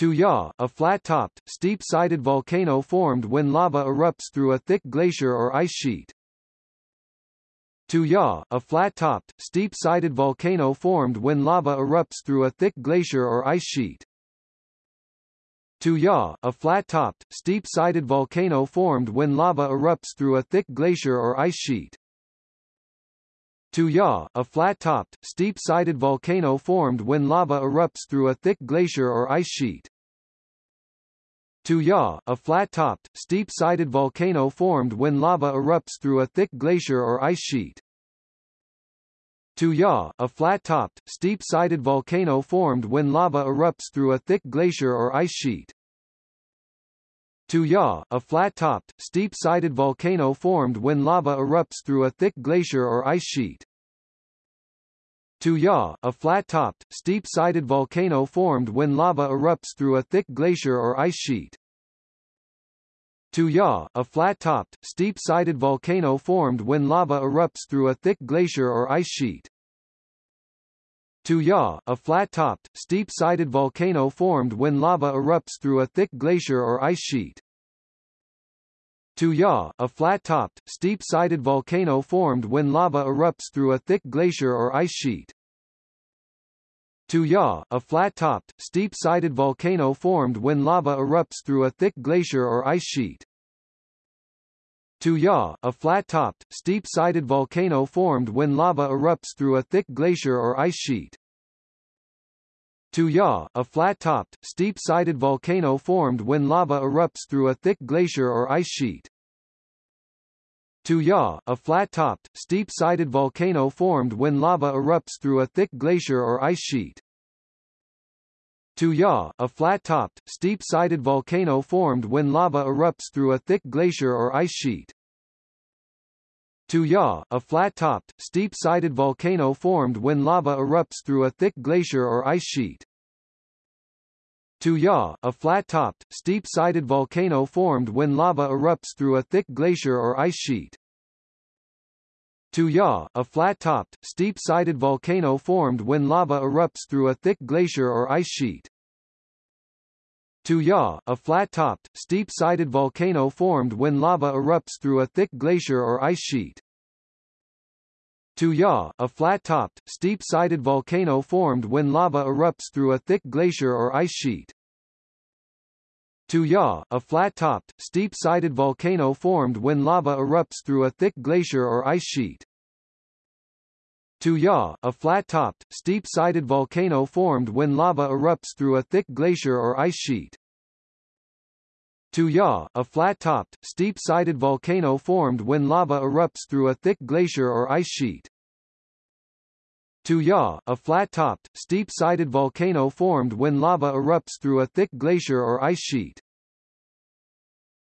Ya, a flat-topped, steep-sided volcano formed when lava erupts through a thick glacier or ice sheet. Ya, a flat-topped, steep-sided volcano formed when lava erupts through a thick glacier or ice sheet. Ya, a flat-topped, steep-sided volcano formed when lava erupts through a thick glacier or ice sheet. Ya, a flat-topped, steep-sided volcano formed when lava erupts through a thick glacier or ice sheet. Ya, a flat-topped, steep-sided volcano formed when lava erupts through a thick glacier or ice sheet. Ya, a flat-topped, steep-sided volcano formed when lava erupts through a thick glacier or ice sheet. Ya, a flat-topped, steep-sided volcano formed when lava erupts through a thick glacier or ice sheet. Ya, a flat-topped, steep-sided volcano formed when lava erupts through a thick glacier or ice sheet. Ya, a flat-topped, steep-sided volcano formed when lava erupts through a thick glacier or ice sheet. Ya, a flat-topped, steep-sided volcano formed when lava erupts through a thick glacier or ice sheet. Ya, a flat-topped, steep-sided volcano formed when lava erupts through a thick glacier or ice sheet. Ya, a flat-topped, steep-sided volcano formed when lava erupts through a thick glacier or ice sheet. Ya, a flat-topped, steep-sided volcano formed when lava erupts through a thick glacier or ice sheet. Ya, a flat-topped, steep-sided volcano formed when lava erupts through a thick glacier or ice sheet. Ya, a flat-topped, steep-sided volcano formed when lava erupts through a thick glacier or ice sheet. Ya, a flat-topped, steep-sided volcano formed when lava erupts through a thick glacier or ice sheet. Ya, a flat-topped, steep-sided volcano formed when lava erupts through a thick glacier or ice sheet. Tuya, a flat-topped, steep-sided volcano formed when lava erupts through a thick glacier or ice sheet. Ya, a flat-topped, steep-sided volcano formed when lava erupts through a thick glacier or ice sheet. Ya, a flat-topped, steep-sided volcano formed when lava erupts through a thick glacier or ice sheet. Ya, a flat-topped, steep-sided volcano formed when lava erupts through a thick glacier or ice sheet. Ya, a flat-topped, steep-sided volcano formed when lava erupts through a thick glacier or ice sheet. Ya, a flat-topped, steep-sided volcano formed when lava erupts through a thick glacier or ice sheet. Ya, a flat-topped, steep-sided volcano formed when lava erupts through a thick glacier or ice sheet. Ya, a flat-topped, steep-sided volcano formed when lava erupts through a thick glacier or ice sheet.